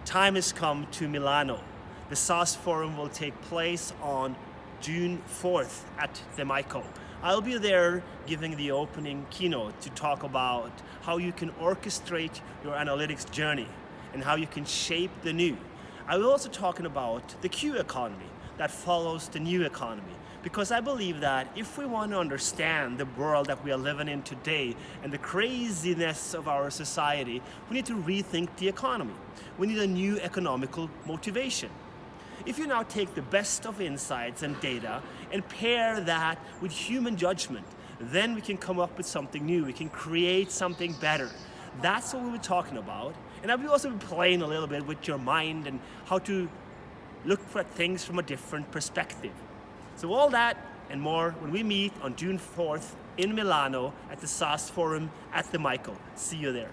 the time has come to Milano. The SAS Forum will take place on June 4th at the MICO. I'll be there giving the opening keynote to talk about how you can orchestrate your analytics journey and how you can shape the new. I will also talking about the Q economy that follows the new economy because I believe that if we want to understand the world that we are living in today and the craziness of our society, we need to rethink the economy. We need a new economical motivation. If you now take the best of insights and data and pair that with human judgment, then we can come up with something new. We can create something better. That's what we were talking about. And I've also playing a little bit with your mind and how to look for things from a different perspective. So all that and more when we meet on June 4th in Milano at the SAS Forum at the MICO. See you there.